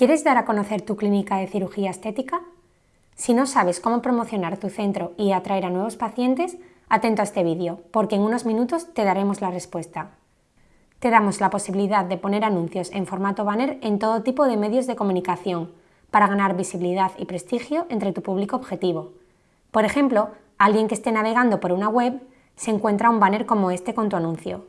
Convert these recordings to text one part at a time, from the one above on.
¿Quieres dar a conocer tu clínica de cirugía estética? Si no sabes cómo promocionar tu centro y atraer a nuevos pacientes, atento a este vídeo, porque en unos minutos te daremos la respuesta. Te damos la posibilidad de poner anuncios en formato banner en todo tipo de medios de comunicación, para ganar visibilidad y prestigio entre tu público objetivo. Por ejemplo, alguien que esté navegando por una web se encuentra un banner como este con tu anuncio.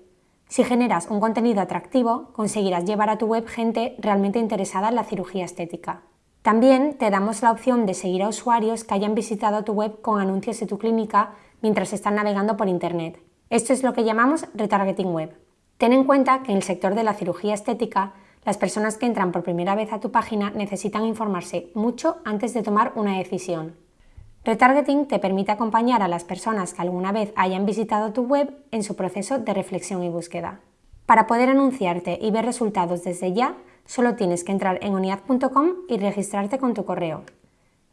Si generas un contenido atractivo, conseguirás llevar a tu web gente realmente interesada en la cirugía estética. También te damos la opción de seguir a usuarios que hayan visitado tu web con anuncios de tu clínica mientras están navegando por Internet. Esto es lo que llamamos retargeting web. Ten en cuenta que en el sector de la cirugía estética, las personas que entran por primera vez a tu página necesitan informarse mucho antes de tomar una decisión. Retargeting te permite acompañar a las personas que alguna vez hayan visitado tu web en su proceso de reflexión y búsqueda. Para poder anunciarte y ver resultados desde ya, solo tienes que entrar en oniad.com y registrarte con tu correo.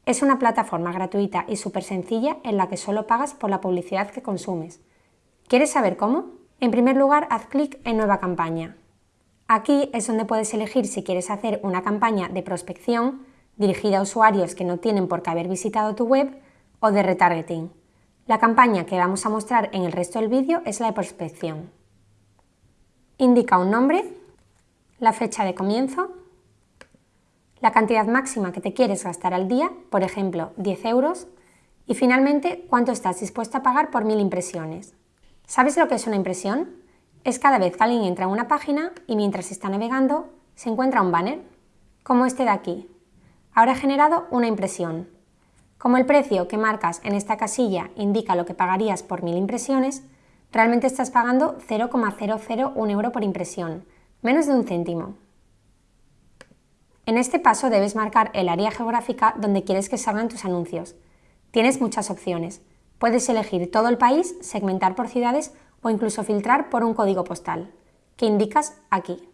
Es una plataforma gratuita y súper sencilla en la que solo pagas por la publicidad que consumes. ¿Quieres saber cómo? En primer lugar, haz clic en Nueva campaña. Aquí es donde puedes elegir si quieres hacer una campaña de prospección dirigida a usuarios que no tienen por qué haber visitado tu web o de retargeting. La campaña que vamos a mostrar en el resto del vídeo es la de prospección. Indica un nombre, la fecha de comienzo, la cantidad máxima que te quieres gastar al día, por ejemplo 10 euros, y finalmente cuánto estás dispuesto a pagar por mil impresiones. ¿Sabes lo que es una impresión? Es cada vez que alguien entra en una página y mientras está navegando se encuentra un banner, como este de aquí, He generado una impresión. Como el precio que marcas en esta casilla indica lo que pagarías por mil impresiones, realmente estás pagando 0,001 euro por impresión, menos de un céntimo. En este paso debes marcar el área geográfica donde quieres que salgan tus anuncios. Tienes muchas opciones. Puedes elegir todo el país, segmentar por ciudades o incluso filtrar por un código postal, que indicas aquí.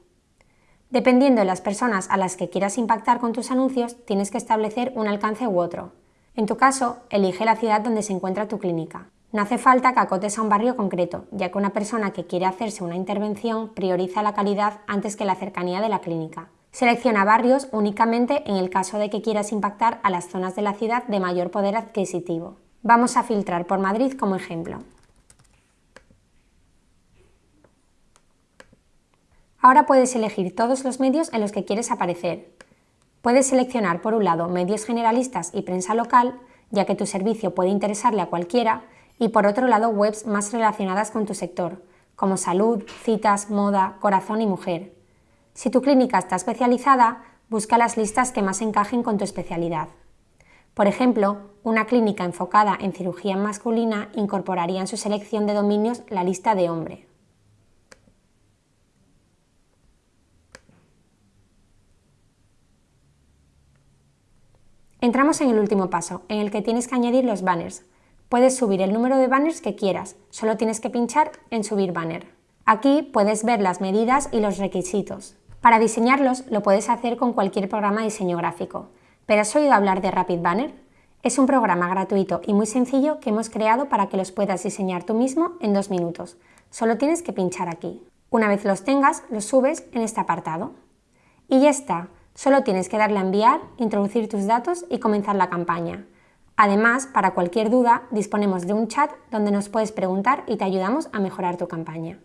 Dependiendo de las personas a las que quieras impactar con tus anuncios, tienes que establecer un alcance u otro. En tu caso, elige la ciudad donde se encuentra tu clínica. No hace falta que acotes a un barrio concreto, ya que una persona que quiere hacerse una intervención prioriza la calidad antes que la cercanía de la clínica. Selecciona barrios únicamente en el caso de que quieras impactar a las zonas de la ciudad de mayor poder adquisitivo. Vamos a filtrar por Madrid como ejemplo. Ahora puedes elegir todos los medios en los que quieres aparecer. Puedes seleccionar por un lado medios generalistas y prensa local, ya que tu servicio puede interesarle a cualquiera, y por otro lado webs más relacionadas con tu sector, como salud, citas, moda, corazón y mujer. Si tu clínica está especializada, busca las listas que más encajen con tu especialidad. Por ejemplo, una clínica enfocada en cirugía masculina incorporaría en su selección de dominios la lista de hombre. Entramos en el último paso, en el que tienes que añadir los banners. Puedes subir el número de banners que quieras, solo tienes que pinchar en subir banner. Aquí puedes ver las medidas y los requisitos. Para diseñarlos lo puedes hacer con cualquier programa de diseño gráfico. ¿Pero has oído hablar de Rapid Banner? Es un programa gratuito y muy sencillo que hemos creado para que los puedas diseñar tú mismo en dos minutos. Solo tienes que pinchar aquí. Una vez los tengas, los subes en este apartado. Y ya está. Solo tienes que darle a enviar, introducir tus datos y comenzar la campaña. Además, para cualquier duda, disponemos de un chat donde nos puedes preguntar y te ayudamos a mejorar tu campaña.